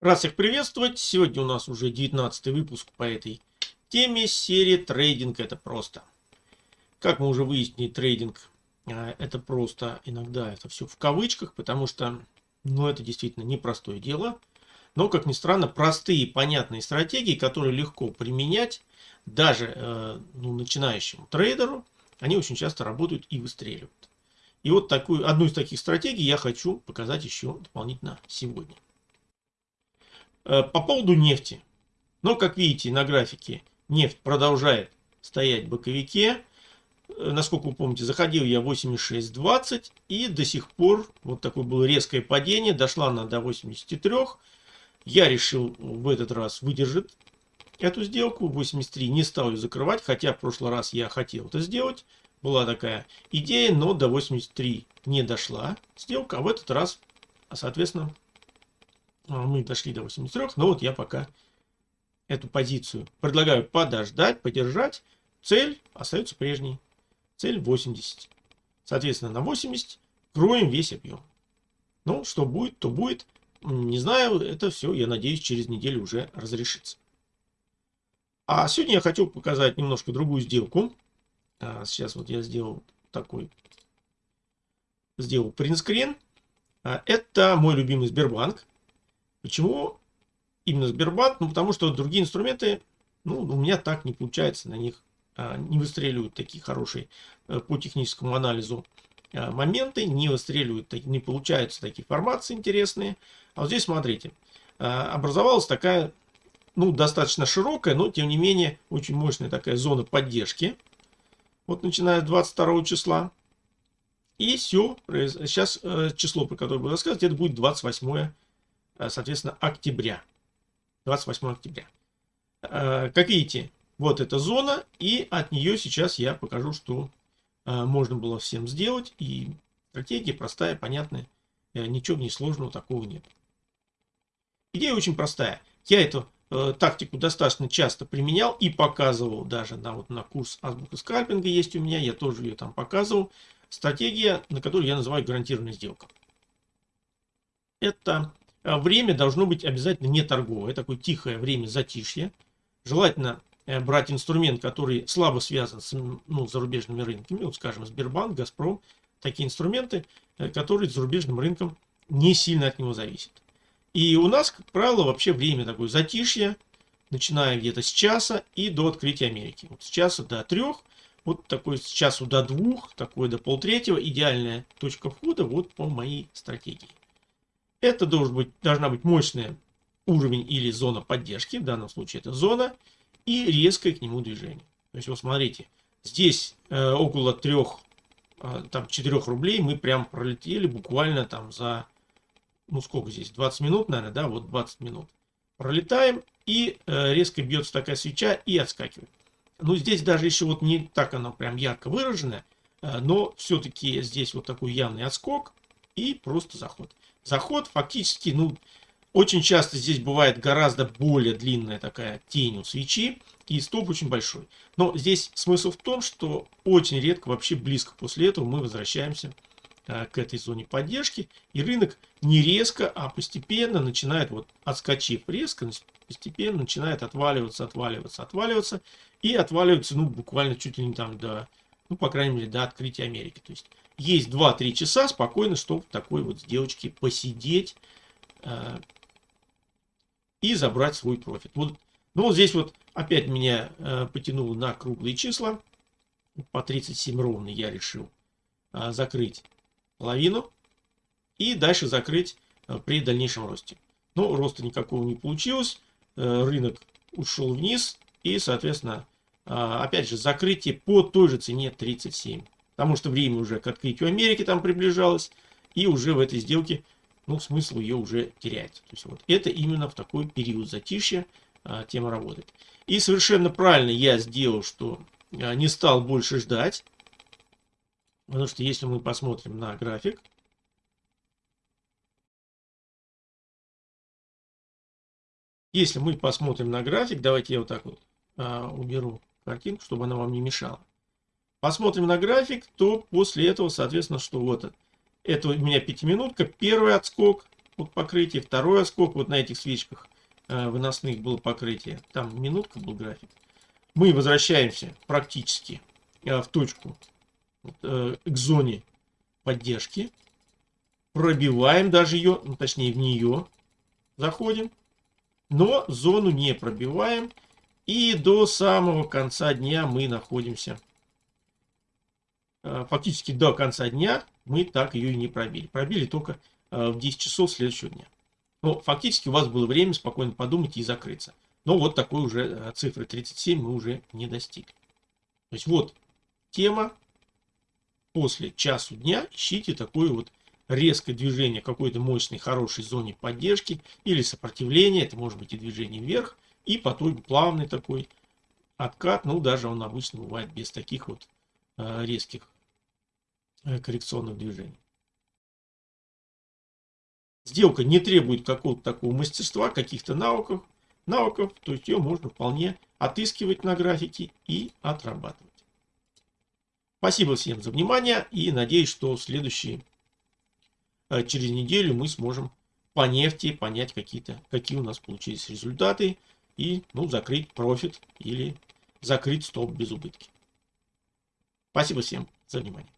Рад всех приветствовать. Сегодня у нас уже 19 выпуск по этой теме серии «Трейдинг – это просто». Как мы уже выяснили, трейдинг а, – это просто иногда это все в кавычках, потому что ну, это действительно непростое дело. Но, как ни странно, простые понятные стратегии, которые легко применять даже э, ну, начинающему трейдеру, они очень часто работают и выстреливают. И вот такую, одну из таких стратегий я хочу показать еще дополнительно сегодня. Э, по поводу нефти. Но, как видите на графике, нефть продолжает стоять в боковике. Э, насколько вы помните, заходил я 86.20 и до сих пор вот такое было резкое падение. Дошла она до 83. Я решил в этот раз выдержать эту сделку. 83 не стал ее закрывать, хотя в прошлый раз я хотел это сделать. Была такая идея, но до 83 не дошла сделка, а в этот раз, соответственно, мы дошли до 83, но вот я пока эту позицию предлагаю подождать, подержать. Цель остается прежней. Цель 80. Соответственно, на 80 кроем весь объем. Ну, что будет, то будет. Не знаю, это все, я надеюсь, через неделю уже разрешится. А сегодня я хочу показать немножко другую сделку. А, сейчас вот я сделал такой, сделал принтскрин. А, это мой любимый Сбербанк. Почему именно Сбербанк? Ну, потому что другие инструменты, ну, у меня так не получается на них, а, не выстреливают такие хорошие а, по техническому анализу а, моменты, не выстреливают, не получаются такие формации интересные. А вот здесь, смотрите, а, образовалась такая, ну, достаточно широкая, но, тем не менее, очень мощная такая зона поддержки. Вот начиная с 22 числа. И все, сейчас э, число, про которое буду рассказывать, это будет 28 Э, соответственно, октября. 28 октября. Э, как видите, вот эта зона, и от нее сейчас я покажу, что э, можно было всем сделать. И стратегия простая, понятная, ничего не сложного такого нет. Идея очень простая. Я эту э, тактику достаточно часто применял и показывал даже на, вот, на курс азбука скальпинга есть у меня, я тоже ее там показывал. Стратегия, на которую я называю гарантированная сделка. Это время должно быть обязательно не торговое, такое тихое время затишье. Желательно э, брать инструмент, который слабо связан с ну, зарубежными рынками, вот скажем, Сбербанк, Газпром, такие инструменты, э, которые зарубежным рынком не сильно от него зависят. И у нас, как правило, вообще время такое затишье, начиная где-то с часа и до открытия Америки. Вот с часа до трех, вот такой с часу до двух, такой до полтретьего, идеальная точка входа вот по моей стратегии. Это должен быть, должна быть мощная уровень или зона поддержки, в данном случае это зона, и резкое к нему движение. То есть, вот смотрите, здесь э, около 3, э, там 4 рублей мы прям пролетели буквально там за, ну сколько здесь, 20 минут, наверное, да, вот 20 минут. Пролетаем, и э, резко бьется такая свеча и отскакивает. Ну, здесь даже еще вот не так оно прям ярко выражено, э, но все-таки здесь вот такой явный отскок и просто заход заход фактически, ну, очень часто здесь бывает гораздо более длинная такая тень у свечи и стоп очень большой. Но здесь смысл в том, что очень редко, вообще близко после этого мы возвращаемся а, к этой зоне поддержки. И рынок не резко, а постепенно начинает, вот отскочив резко, постепенно начинает отваливаться, отваливаться, отваливаться. И отваливается, ну, буквально чуть ли не там до, ну, по крайней мере, до открытия Америки. То есть есть 2-3 часа спокойно, чтобы такой вот сделочке посидеть э, и забрать свой профит. Вот, ну вот здесь вот опять меня э, потянуло на круглые числа. По 37 ровно я решил э, закрыть половину и дальше закрыть э, при дальнейшем росте. Но роста никакого не получилось. Э, рынок ушел вниз и, соответственно, опять же, закрытие по той же цене 37 потому что время уже к открытию Америки там приближалось, и уже в этой сделке, ну, смысл ее уже теряется. То есть вот это именно в такой период затишья а, тема работает. И совершенно правильно я сделал, что а, не стал больше ждать, потому что если мы посмотрим на график, если мы посмотрим на график, давайте я вот так вот а, уберу картинку, чтобы она вам не мешала посмотрим на график, то после этого, соответственно, что вот это у меня пятиминутка, первый отскок, вот покрытие, второй отскок вот на этих свечках э, выносных было покрытие. Там минутка был график. Мы возвращаемся практически э, в точку, э, к зоне поддержки. Пробиваем даже ее, ну, точнее в нее заходим. Но зону не пробиваем. И до самого конца дня мы находимся Э, фактически до конца дня мы так ее и не пробили. Пробили только э, в 10 часов следующего дня. Но фактически у вас было время спокойно подумать и закрыться. Но вот такой уже э, цифры 37 мы уже не достигли. То есть вот тема. После часу дня ищите такое вот резкое движение какой-то мощной, хорошей зоне поддержки или сопротивления. Это может быть и движение вверх. И потом плавный такой откат. Ну, даже он обычно бывает без таких вот резких Э, коррекционных движений. Сделка не требует какого-то такого мастерства, каких-то навыков, навыков, то есть ее можно вполне отыскивать на графике и отрабатывать. Спасибо всем за внимание и надеюсь, что следующие, э, через неделю мы сможем по нефти понять какие-то, какие у нас получились результаты и ну, закрыть профит или закрыть стоп без убытки. Спасибо всем за внимание.